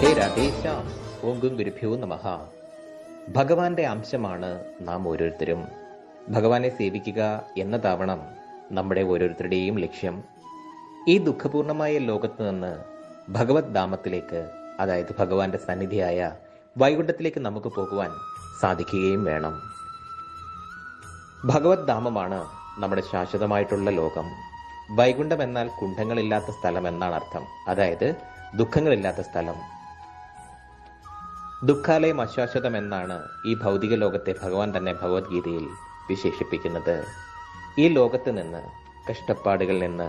രാധേ രാധേശ ഓം ഗും ഗുരുഭ്യോ നമഃ. ഭഗവാന്റെ അംശമാണ് നാം ഓരോരുത്തരും. ഭഗവാനെ സേവിക്കുക എന്നതാവണം നമ്മുടെ ഓരോരുത്തരുടെയും ലക്ഷ്യം. ഈ ദുഃഖപൂർണമായ ലോകത്ത് നിന്ന് ഭഗവത് ധാമത്തിലേക്ക് അതായത് ഭഗവാന്റെ സന്നിധിയായ വൈകുണ്ഠത്തിലേക്ക് നമുക്ക് പോകുവാൻ സാധിക്കുകയും വേണം. ഭഗവത് ധാമമാണ് നമ്മുടെ ശാശ്വതമായിട്ടുള്ള ലോകം. വൈകുണ്ഠം എന്നാൽ കുണ്ഠങ്ങളില്ലാത്ത സ്ഥലം എന്നാണ് അർത്ഥം. അതായത് ദുഃഖങ്ങളില്ലാത്ത സ്ഥലം. ദുഃഖാലയം എന്നാണ് ഈ ഭൗതിക ലോകത്തെ ഭഗവാൻ തന്നെ ഭഗവത്ഗീതയിൽ വിശേഷിപ്പിക്കുന്നത്. ഈ ലോകത്ത് നിന്ന് കഷ്ടപ്പാടുകളിൽ നിന്ന്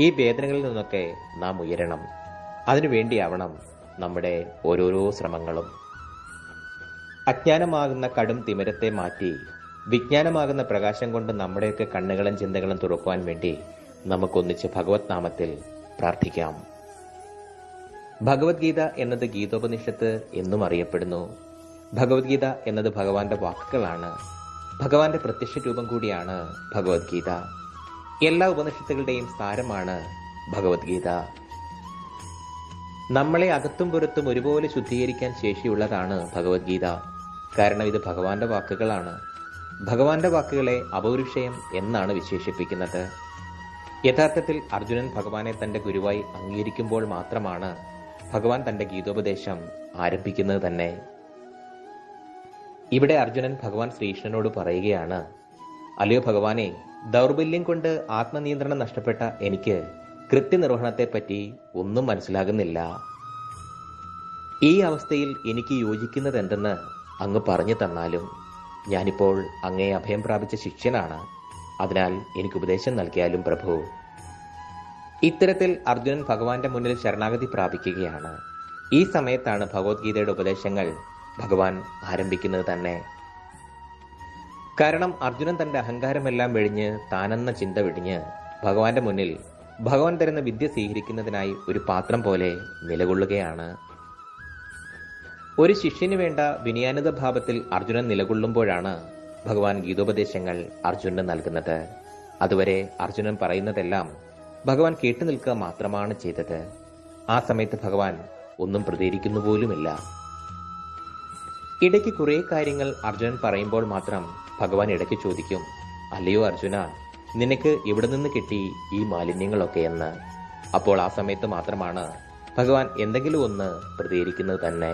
ഈ വേദനകളിൽ നിന്നൊക്കെ നാം ഉയരണം. അതിനുവേണ്ടിയാവണം നമ്മുടെ ഓരോരോ ശ്രമങ്ങളും. അജ്ഞാനമാകുന്ന കടും തിമിരത്തെ മാറ്റി വിജ്ഞാനമാകുന്ന പ്രകാശം കൊണ്ട് നമ്മുടെയൊക്കെ കണ്ണുകളും ചിന്തകളും തുറക്കുവാൻ വേണ്ടി നമുക്കൊന്നിച്ച് ഭഗവത് നാമത്തിൽ പ്രാർത്ഥിക്കാം. ഭഗവത്ഗീത എന്നത് ഗീതോപനിഷത്ത് എന്നും അറിയപ്പെടുന്നു. ഭഗവത്ഗീത എന്നത് ഭഗവാന്റെ വാക്കുകളാണ്. ഭഗവാന്റെ പ്രത്യക്ഷ രൂപം കൂടിയാണ് ഭഗവത്ഗീത. എല്ലാ ഉപനിഷത്തുകളുടെയും സാരമാണ് ഭഗവത്ഗീത. നമ്മളെ അകത്തും പുറത്തും ഒരുപോലെ ശുദ്ധീകരിക്കാൻ ശേഷിയുള്ളതാണ് ഭഗവത്ഗീത. കാരണം ഇത് ഭഗവാന്റെ വാക്കുകളാണ്. ഭഗവാന്റെ വാക്കുകളെ അപൗരുഷയം എന്നാണ് വിശേഷിപ്പിക്കുന്നത്. യഥാർത്ഥത്തിൽ അർജുനൻ ഭഗവാനെ തന്റെ ഗുരുവായി അംഗീകരിക്കുമ്പോൾ മാത്രമാണ് ഭഗവാൻ തന്റെ ഗീതോപദേശം ആരംഭിക്കുന്നത് തന്നെ. ഇവിടെ അർജുനൻ ഭഗവാൻ ശ്രീകൃഷ്ണനോട് പറയുകയാണ് അല്ലയോ ഭഗവാനെ ദൗർബല്യം കൊണ്ട് ആത്മനിയന്ത്രണം നഷ്ടപ്പെട്ട എനിക്ക് കൃത്യനിർവഹണത്തെപ്പറ്റി ഒന്നും മനസ്സിലാകുന്നില്ല. ഈ അവസ്ഥയിൽ എനിക്ക് യോജിക്കുന്നത് എന്തെന്ന് അങ്ങ് പറഞ്ഞു തന്നാലും ഞാനിപ്പോൾ അങ്ങേ അഭയം പ്രാപിച്ച ശിഷ്യനാണ്. അതിനാൽ എനിക്ക് ഉപദേശം നൽകിയാലും പ്രഭു ഇത്തരത്തിൽ അർജുനൻ ഭഗവാന്റെ മുന്നിൽ ശരണാഗതി പ്രാപിക്കുകയാണ്. ഈ സമയത്താണ് ഭഗവത്ഗീതയുടെ ഉപദേശങ്ങൾ ഭഗവാൻ ആരംഭിക്കുന്നത് തന്നെ. കാരണം അർജുനൻ തന്റെ അഹങ്കാരമെല്ലാം വെടിഞ്ഞ് താനെന്ന ചിന്ത വെടിഞ്ഞ് ഭഗവാന്റെ മുന്നിൽ ഭഗവാൻ തരുന്ന വിദ്യ സ്വീകരിക്കുന്നതിനായി ഒരു പാത്രം പോലെ നിലകൊള്ളുകയാണ്. ഒരു ശിഷ്യന് വേണ്ട വിനയാനുത ഭാവത്തിൽ അർജുനൻ നിലകൊള്ളുമ്പോഴാണ് ഭഗവാൻ ഗീതോപദേശങ്ങൾ അർജുനന് നൽകുന്നത്. അതുവരെ അർജുനൻ പറയുന്നതെല്ലാം ഭഗവാൻ കേട്ടു നിൽക്കുക മാത്രമാണ് ചെയ്തത്. ആ സമയത്ത് ഭഗവാൻ ഒന്നും പ്രതികരിക്കുന്നു പോലുമില്ല. ഇടയ്ക്ക് കുറെ കാര്യങ്ങൾ അർജുനൻ പറയുമ്പോൾ മാത്രം ഭഗവാൻ ഇടയ്ക്ക് ചോദിക്കും അല്ലയോ അർജുന നിനക്ക് എവിടെ നിന്ന് കിട്ടി ഈ മാലിന്യങ്ങളൊക്കെ എന്ന്? അപ്പോൾ ആ സമയത്ത് മാത്രമാണ് ഭഗവാൻ എന്തെങ്കിലും ഒന്ന് പ്രതികരിക്കുന്നത് തന്നെ.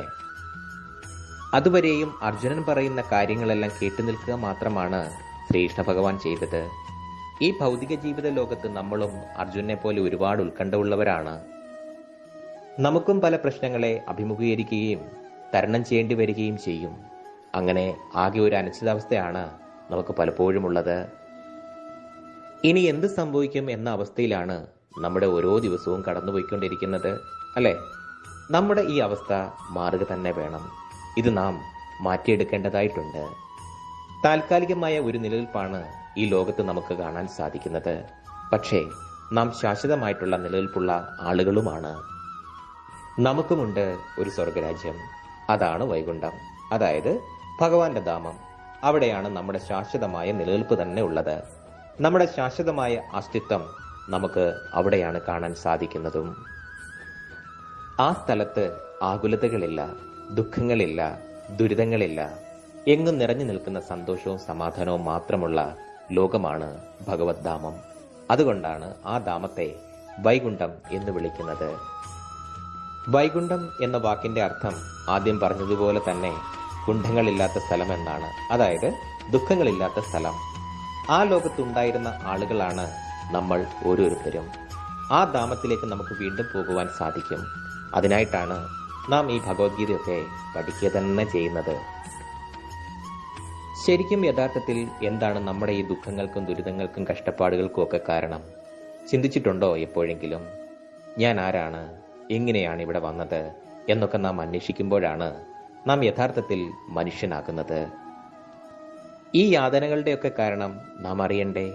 അതുവരെയും അർജുനൻ പറയുന്ന കാര്യങ്ങളെല്ലാം കേട്ടു നിൽക്കുക മാത്രമാണ് ശ്രീകൃഷ്ണ ഭഗവാൻ ചെയ്തത്. ഈ ഭൗതിക ജീവിത ലോകത്ത് നമ്മളും അർജുനെ പോലെ ഒരുപാട് ഉത്കണ്ഠ ഉള്ളവരാണ് നമുക്കും പല പ്രശ്നങ്ങളെ അഭിമുഖീകരിക്കുകയും തരണം ചെയ്യേണ്ടി വരികയും ചെയ്യും. അങ്ങനെ ആകെ ഒരു അനിശ്ചിതാവസ്ഥയാണ് നമുക്ക് പലപ്പോഴും ഉള്ളത് ഇനി എന്ത് സംഭവിക്കും എന്ന അവസ്ഥയിലാണ് നമ്മുടെ ഓരോ ദിവസവും കടന്നുപോയിക്കൊണ്ടിരിക്കുന്നത് അല്ലെ? നമ്മുടെ ഈ അവസ്ഥ മാറുക തന്നെ വേണം. ഇത് നാം മാറ്റിയെടുക്കേണ്ടതായിട്ടുണ്ട്. താൽക്കാലികമായ ഒരു നിലനിൽപ്പാണ് ഈ ലോകത്ത് നമുക്ക് കാണാൻ സാധിക്കുന്നത്. പക്ഷേ നാം ശാശ്വതമായിട്ടുള്ള നിലനിൽപ്പുള്ള ആളുകളുമാണ്. നമുക്കുമുണ്ട് ഒരു സ്വർഗരാജ്യം. അതാണ് വൈകുണ്ഠം. അതായത് ഭഗവാന്റെ ധാമം. അവിടെയാണ് നമ്മുടെ ശാശ്വതമായ നിലനിൽപ്പ് തന്നെ ഉള്ളത്. നമ്മുടെ ശാശ്വതമായ അസ്തിത്വം നമുക്ക് അവിടെയാണ് കാണാൻ സാധിക്കുന്നതും. ആ സ്ഥലത്ത് ആകുലതകളില്ല ദുഃഖങ്ങളില്ല ദുരിതങ്ങളില്ല. എങ്ങും നിറഞ്ഞു നിൽക്കുന്ന സന്തോഷവും സമാധാനവും മാത്രമുള്ള ലോകമാണ് ഭഗവത് ധാമം അതുകൊണ്ടാണ് ആ ധാമത്തെ വൈകുണ്ഠം എന്ന് വിളിക്കുന്നത്. വൈകുണ്ഠം എന്ന വാക്കിന്റെ അർത്ഥം ആദ്യം പറഞ്ഞതുപോലെ തന്നെ കുണ്ഠങ്ങളില്ലാത്ത സ്ഥലം എന്നാണ് അതായത് ദുഃഖങ്ങളില്ലാത്ത സ്ഥലം. ആ ലോകത്തുണ്ടായിരുന്ന ആളുകളാണ് നമ്മൾ ഓരോരുത്തരും. ആ ധാമത്തിലേക്ക് നമുക്ക് വീണ്ടും പോകുവാൻ സാധിക്കും. അതിനായിട്ടാണ് നാം ഈ ഭഗവത്ഗീതയൊക്കെ പഠിക്കുക തന്നെ ചെയ്യുന്നത്. ശരിക്കും യഥാർത്ഥത്തിൽ എന്താണ് നമ്മുടെ ഈ ദുഃഖങ്ങൾക്കും ദുരിതങ്ങൾക്കും കഷ്ടപ്പാടുകൾക്കും ഒക്കെ കാരണം? ചിന്തിച്ചിട്ടുണ്ടോ എപ്പോഴെങ്കിലും? ഞാൻ ആരാണ്? എങ്ങനെയാണ് ഇവിടെ വന്നത്? എന്നൊക്കെ നാം അന്വേഷിക്കുമ്പോഴാണ് നാം യഥാർത്ഥത്തിൽ മനുഷ്യനാകുന്നത്. ഈ യാതനകളുടെയൊക്കെ കാരണം നാം അറിയണ്ടേ?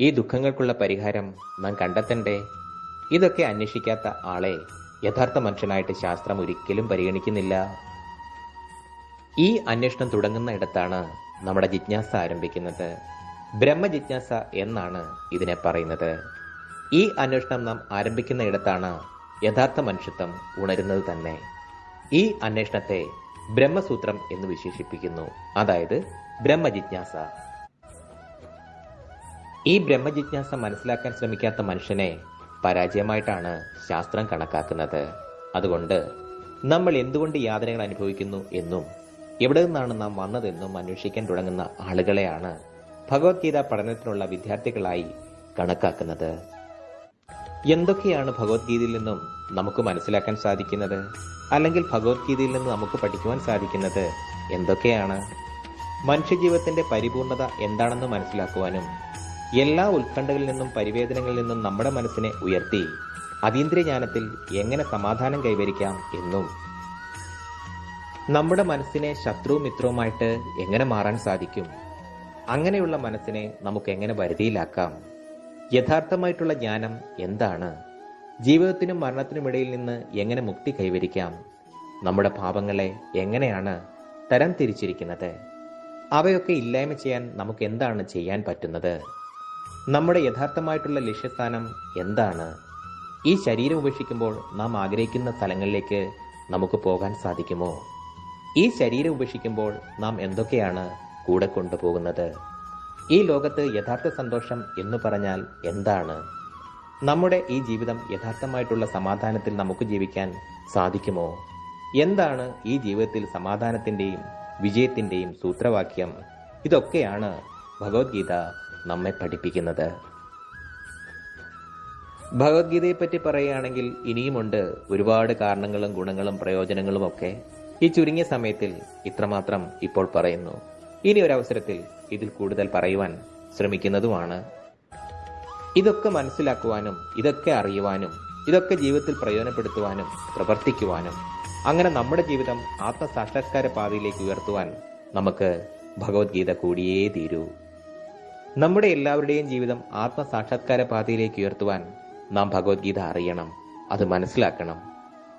ഈ ദുഃഖങ്ങൾക്കുള്ള പരിഹാരം നാം കണ്ടെത്തണ്ടേ? ഇതൊക്കെ അന്വേഷിക്കാത്ത ആളെ യഥാർത്ഥ മനുഷ്യനായിട്ട് ശാസ്ത്രം ഒരിക്കലും പരിഗണിക്കുന്നില്ല. ഈ അന്വേഷണം തുടങ്ങുന്ന ഇടത്താണ് നമ്മുടെ ജിജ്ഞാസ ആരംഭിക്കുന്നത് ബ്രഹ്മജിജ്ഞാസ എന്നാണ് ഇതിനെ പറയുന്നത്. ഈ അന്വേഷണം നാം ആരംഭിക്കുന്ന ഇടത്താണ് യഥാർത്ഥ മനുഷ്യത്വം ഉണരുന്നത് തന്നെ. ഈ അന്വേഷണത്തെ ബ്രഹ്മസൂത്രം എന്ന് വിശേഷിപ്പിക്കുന്നു. അതായത് ബ്രഹ്മജിജ്ഞാസ. ഈ ബ്രഹ്മജിജ്ഞാസ മനസ്സിലാക്കാൻ ശ്രമിക്കാത്ത മനുഷ്യനെ പരാജയമായിട്ടാണ് ശാസ്ത്രം കണക്കാക്കുന്നത്. അതുകൊണ്ട് നമ്മൾ എന്തുകൊണ്ട് യാതനകൾ അനുഭവിക്കുന്നു എന്നും എവിടെ നിന്നാണ് നാം വന്നതെന്നും അന്വേഷിക്കാൻ തുടങ്ങുന്ന ആളുകളെയാണ് ഭഗവത്ഗീത പഠനത്തിനുള്ള വിദ്യാർത്ഥികളായി കണക്കാക്കുന്നത്. എന്തൊക്കെയാണ് ഭഗവത്ഗീതയിൽ നിന്നും നമുക്ക് മനസ്സിലാക്കാൻ സാധിക്കുന്നത്? അല്ലെങ്കിൽ ഭഗവത്ഗീതയിൽ നിന്ന് നമുക്ക് പഠിക്കുവാൻ സാധിക്കുന്നത് എന്തൊക്കെയാണ്? മനുഷ്യജീവിതത്തിന്റെ പരിപൂർണത എന്താണെന്ന് മനസ്സിലാക്കുവാനും എല്ലാ ഉത്കണ്ഠകളിൽ നിന്നും പരിവേദനകളിൽ നിന്നും നമ്മുടെ മനസ്സിനെ ഉയർത്തി അതീന്ദ്രിയ ജ്ഞാനത്തിൽ എങ്ങനെ സമാധാനം കൈവരിക്കാം എന്നും നമ്മുടെ മനസ്സിനെ ശത്രു മിത്രവുമായിട്ട് എങ്ങനെ മാറാൻ സാധിക്കും? അങ്ങനെയുള്ള മനസ്സിനെ നമുക്ക് എങ്ങനെ വരുതിയിലാക്കാം? യഥാർത്ഥമായിട്ടുള്ള ജ്ഞാനം എന്താണ്? ജീവിതത്തിനും മരണത്തിനുമിടയിൽ നിന്ന് എങ്ങനെ മുക്തി കൈവരിക്കാം? നമ്മുടെ പാപങ്ങളെ എങ്ങനെയാണ് തരം തിരിച്ചിരിക്കുന്നത്? അവയൊക്കെ ഇല്ലായ്മ ചെയ്യാൻ നമുക്ക് എന്താണ് ചെയ്യാൻ പറ്റുന്നത്? നമ്മുടെ യഥാർത്ഥമായിട്ടുള്ള ലക്ഷ്യസ്ഥാനം എന്താണ്? ഈ ശരീരം ഉപേക്ഷിക്കുമ്പോൾ നാം ആഗ്രഹിക്കുന്ന സ്ഥലങ്ങളിലേക്ക് നമുക്ക് പോകാൻ സാധിക്കുമോ? ഈ ശരീരം ഉപേക്ഷിക്കുമ്പോൾ നാം എന്തൊക്കെയാണ് കൂടെ കൊണ്ടുപോകുന്നത്? ഈ ലോകത്ത് യഥാർത്ഥ സന്തോഷം എന്ന് പറഞ്ഞാൽ എന്താണ്? നമ്മുടെ ഈ ജീവിതം യഥാർത്ഥമായിട്ടുള്ള സമാധാനത്തിൽ നമുക്ക് ജീവിക്കാൻ സാധിക്കുമോ? എന്താണ് ഈ ജീവിതത്തിൽ സമാധാനത്തിന്റെയും വിജയത്തിന്റെയും സൂത്രവാക്യം? ഇതൊക്കെയാണ് ഭഗവത്ഗീത നമ്മെ പഠിപ്പിക്കുന്നത്. ഭഗവത്ഗീതയെ പറ്റി പറയുകയാണെങ്കിൽ ഇനിയുമുണ്ട് ഒരുപാട് കാരണങ്ങളും ഗുണങ്ങളും പ്രയോജനങ്ങളും ഒക്കെ. ഈ ചുരുങ്ങിയ സമയത്തിൽ ഇത്രമാത്രം ഇപ്പോൾ പറയുന്നു. ഇനി ഒരു അവസരത്തിൽ ഇതിൽ കൂടുതൽ പറയുവാൻ ശ്രമിക്കുന്നതുമാണ്. ഇതൊക്കെ മനസ്സിലാക്കുവാനും ഇതൊക്കെ അറിയുവാനും ഇതൊക്കെ ജീവിതത്തിൽ പ്രയോജനപ്പെടുത്തുവാനും പ്രവർത്തിക്കുവാനും അങ്ങനെ നമ്മുടെ ജീവിതം ആത്മസാക്ഷാത്കാര പാതയിലേക്ക് ഉയർത്തുവാൻ നമുക്ക് ഭഗവത്ഗീത കൂടിയേ തീരൂ. നമ്മുടെ എല്ലാവരുടെയും ജീവിതം ആത്മസാക്ഷാത്കാര പാതയിലേക്ക് ഉയർത്തുവാൻ നാം ഭഗവത്ഗീത അറിയണം അത് മനസ്സിലാക്കണം.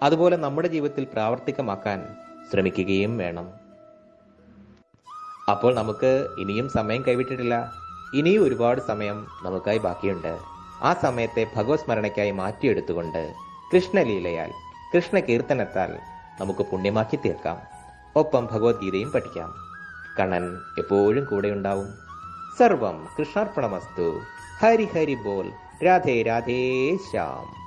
അതുപോലെ നമ്മുടെ ജീവിതത്തിൽ പ്രാവർത്തികമാക്കാൻ ശ്രമിക്കുകയും വേണം. അപ്പോൾ നമുക്ക് ഇനിയും സമയം കൈവിട്ടിട്ടില്ല. ഇനിയും ഒരുപാട് സമയം നമുക്കായി ബാക്കിയുണ്ട്. ആ സമയത്തെ ഭഗവത് സ്മരണയ്ക്കായി മാറ്റിയെടുത്തുകൊണ്ട് കൃഷ്ണലീലയാൽ കൃഷ്ണ കീർത്തനത്താൽ നമുക്ക് പുണ്യമാക്കി തീർക്കാം. ഒപ്പം ഭഗവത്ഗീതയും പഠിക്കാം. കണ്ണൻ എപ്പോഴും കൂടെയുണ്ടാവും. സർവം കൃഷ്ണാർപ്പണമസ്തു. ഹരി ഹരി ബോൽ രാധേ രാധേ ശ്യാം.